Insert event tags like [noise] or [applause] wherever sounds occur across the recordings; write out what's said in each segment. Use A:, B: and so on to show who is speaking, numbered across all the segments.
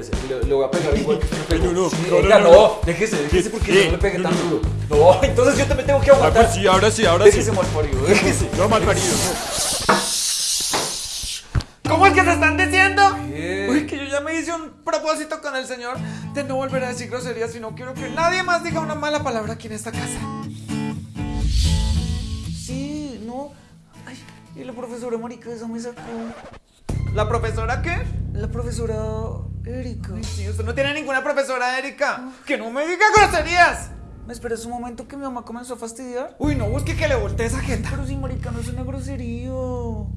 A: Espérese, le, le voy a pegar igual que [laughs] usted me pegó.
B: No, no,
A: Sí,
B: no,
A: venga,
B: no,
A: no,
B: no.
A: déjese, déjese porque no le pegué
B: No,
A: tan
B: no.
A: duro. No, entonces yo también tengo que
B: Ah,
A: aguantar.
B: pues sí, ahora sí, ahora
A: Déjese
B: sí.
A: mal parido, déjese.
B: No, mal parido, no.
C: ¿Cómo es que se están diciendo?
A: ¿Qué?
C: Uy, que yo ya me hice un propósito con el Señor de no volver a decir groserías y no quiero que nadie más diga una mala palabra aquí en esta casa.
A: Sí, no. Ay, y la profesora marica esa me sacó.
C: ¿La profesora qué?
A: La profesora Erika.
C: Ay, sí, usted no tiene ninguna profesora, Erika. Que no me diga groserías.
A: ¿Me esperas un momento que mi mamá comenzó a fastidiar?
C: Uy, no busque que le voltee esa jeta.
A: Pero si marica no es una grosería.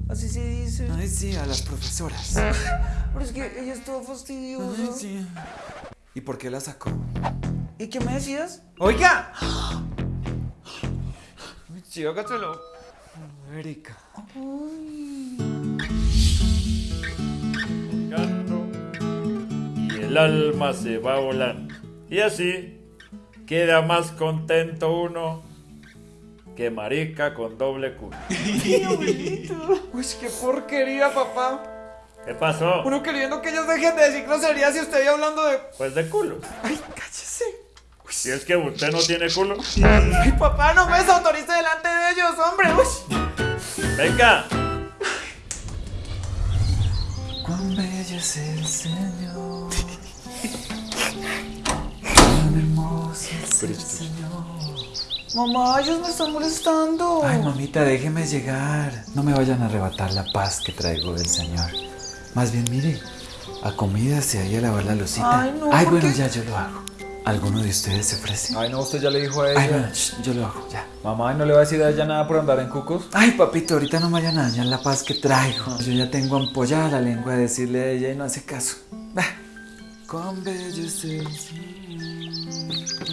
A: Así se dice.
C: Ay, sí, a las profesoras. [laughs]
A: Pero es que ella es toda fastidiosa.
C: Ay, sí. ¿Y por qué la sacó?
A: ¿Y qué me decías?
C: Oiga. Ay, Sí, hágaselo. Erika.
D: Canto, el alma se va volando. Y así queda más contento uno que marica con doble culo.
C: Uy, qué porquería, papá.
D: ¿Qué pasó?
C: Uno queriendo que ellos dejen de decir groserías y usted ya hablando de.
D: Pues de culo.
C: Ay, cállese.
D: Si es que usted no tiene culo,
C: Ay, papá, no me desautorice delante de ellos, hombre. Uy.
D: venga.
A: Cuán bello es el Señor. [laughs] Cuán hermoso es el Señor. Mamá, ellos me están molestando.
E: Ay, mamita, déjeme llegar. No me vayan a arrebatar la paz que traigo del Señor. Más bien, mire, acomídase ahí a lavar la lucita.
A: Ay, no,
E: Ay,
A: ¿por
E: bueno,
A: qué?
E: ya yo lo hago. ¿Alguno de ustedes se ofrece?
A: Ay, no, usted ya le dijo a
E: Ay,
A: ella.
E: bueno, shh, yo lo hago, ya.
A: Mamá, ¿y no le va a decir a ella nada por andar en cucos?
E: Ay, papito, ahorita no me vayan a dañar la paz que traigo. Yo ya tengo ampollada la lengua de decirle a ella y no hace caso. Bah. Cuán bello es el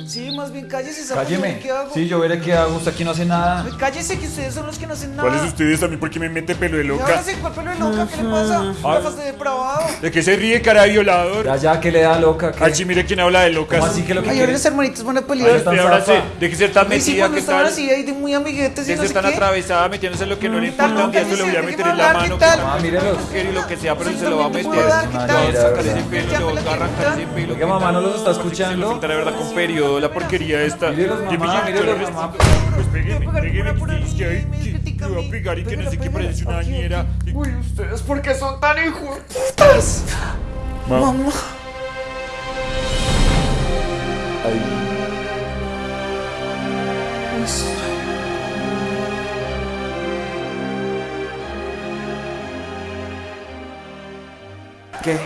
A: Sí, más bien cállese, ¿sabe
C: Cálleme.
A: ¿Qué hago?
C: Sí, yo veré qué hago. Usted aquí no hace nada.
A: Ay, cállese, que ustedes son los que no hacen nada.
B: ¿Cuáles ustedes a mí? ¿Por qué me mete pelo de
A: ¿Y
B: loca?
A: ahora sí, cuál pelo de loca? ¿Qué le pasa? ¿Gafas de depravado?
B: ¿De qué se ríe, cara de violador?
C: Ya, ya, que le da loca. ¿qué?
B: Ay, sí, mire quién habla de locas.
C: ¿Cómo así que lo que
A: Ay,
C: quiere?
A: ahora los hermanitos van a pelear.
B: usted ahora sí,
C: zafa.
B: de que ser tan
A: Ay, sí,
B: metida,
A: cuando
B: ¿qué
A: estaban
B: tal?
A: así ahí de muy amiguetes y
B: De
A: no
B: ser
A: sé
B: tan
A: qué.
B: atravesada metiéndose en lo que no le
A: ¿Qué tal,
B: importa. Un día se lo voy a meter en la mano.
A: ¿qué tal?
C: Ah, mírelos.
B: Quiere lo que sea, pero
A: Sí,
B: se lo va a
A: también te
B: meter.
A: dar, ¿qué
B: arrancar ese pelo.
C: Oiga, mamá, ¿no los está
B: Se
C: escuchando?
B: falta la verdad con periodo, la porquería esta.
C: Mírelos, mamá,
B: me
C: mírelos, mamá.
B: Pues
A: voy
B: que que ay,
A: me critica a
B: pegar y que no sé qué parece una
A: Aquí,
B: ñera.
C: Uy, ustedes, ¿por qué son tan hijos?
A: Mamá.
C: ¿Qué?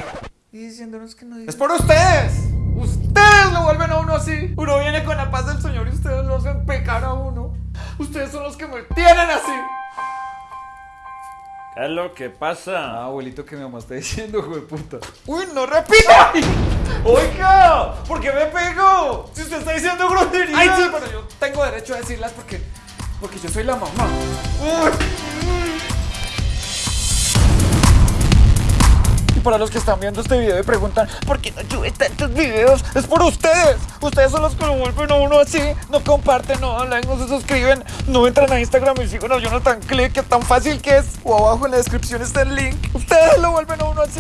A: Y diciéndonos que no
C: Es por ustedes. Ustedes lo vuelven a uno así. Uno viene con la paz del Señor y ustedes lo hacen pecar a uno. Ustedes son los que me tienen así.
D: ¿Qué es lo que
C: Ah,
D: pasa?
C: abuelito, que mi mamá está diciendo, hijo de puta. Uy, no repita. Oiga, ¿por qué me pego? Si usted está diciendo groserías. Ay, sí, pero yo tengo derecho a decirlas porque, porque yo soy la mamá. Uy. Para los que están viendo este video y preguntan ¿Por qué no sube tantos videos? Es por ustedes. Ustedes son los que lo vuelven a uno así No comparten, no hablan, no se suscriben No entran a Instagram y siguen a Jonathan Click Que tan fácil que es. O abajo en la descripción está el link. Ustedes lo vuelven a uno así